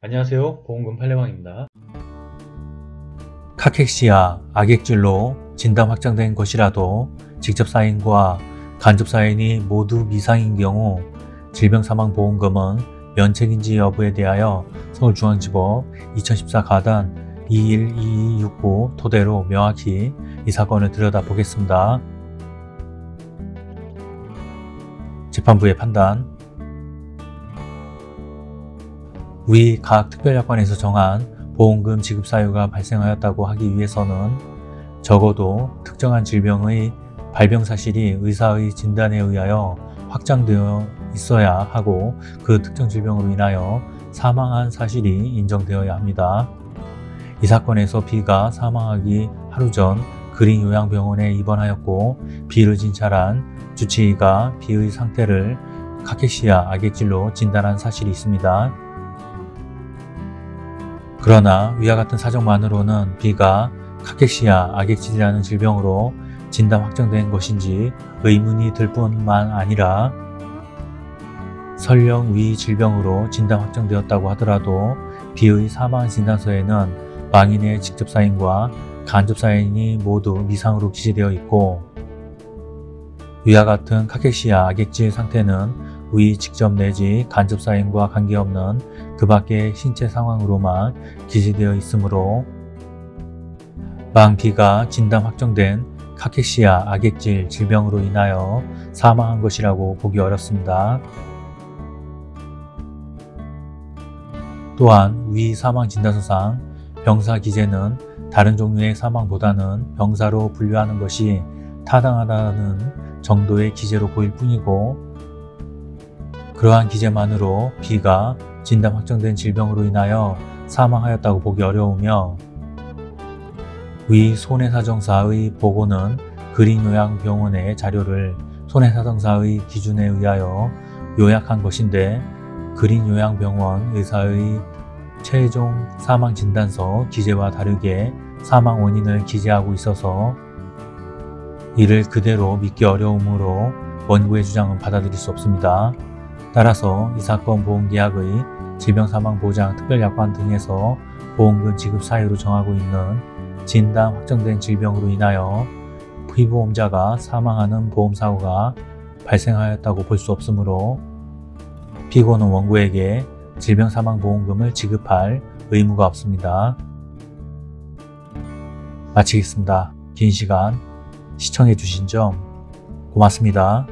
안녕하세요. 보험금 팔례방입니다. 카케시아 악액질로 진단 확정된 것이라도 직접 사인과 간접 사인이 모두 미상인 경우 질병사망보험금은 면책인지 여부에 대하여 서울중앙지법 2014 가단 212269 토대로 명확히 이 사건을 들여다보겠습니다. 재판부의 판단 위각 특별약관에서 정한 보험금 지급 사유가 발생하였다고 하기 위해서는 적어도 특정한 질병의 발병 사실이 의사의 진단에 의하여 확장되어 있어야 하고 그 특정 질병으로 인하여 사망한 사실이 인정되어야 합니다. 이 사건에서 B가 사망하기 하루 전 그린 요양병원에 입원하였고 B를 진찰한 주치의가 B의 상태를 카케시아 악액질로 진단한 사실이 있습니다. 그러나 위와 같은 사정만으로는 B가 카케시아 악액질이라는 질병으로 진단 확정된 것인지 의문이 들 뿐만 아니라 설령 위 질병으로 진단 확정되었다고 하더라도 B의 사망 진단서에는 망인의 직접 사인과 간접 사인이 모두 미상으로 기재되어 있고 위와 같은 카케시아 악액질 상태는 위 직접 내지 간접 사인과 관계없는 그 밖의 신체 상황으로만 기재되어 있으므로 망 B가 진단 확정된 카케시아 악액질 질병으로 인하여 사망한 것이라고 보기 어렵습니다. 또한 위 사망 진단서상 병사 기재는 다른 종류의 사망보다는 병사로 분류하는 것이 타당하다는 정도의 기재로 보일 뿐이고 그러한 기재만으로 B가 진단 확정된 질병으로 인하여 사망하였다고 보기 어려우며 위 손해사정사의 보고는 그린요양병원의 자료를 손해사정사의 기준에 의하여 요약한 것인데 그린요양병원 의사의 최종 사망진단서 기재와 다르게 사망 원인을 기재하고 있어서 이를 그대로 믿기 어려우므로 원고의 주장은 받아들일 수 없습니다. 따라서 이 사건 보험계약의 질병사망보장 특별약관 등에서 보험금 지급 사유로 정하고 있는 진단 확정된 질병으로 인하여 피보험자가 사망하는 보험사고가 발생하였다고 볼 수 없으므로 피고는 원고에게 질병사망보험금을 지급할 의무가 없습니다. 마치겠습니다. 긴 시간 시청해 주신 점 고맙습니다.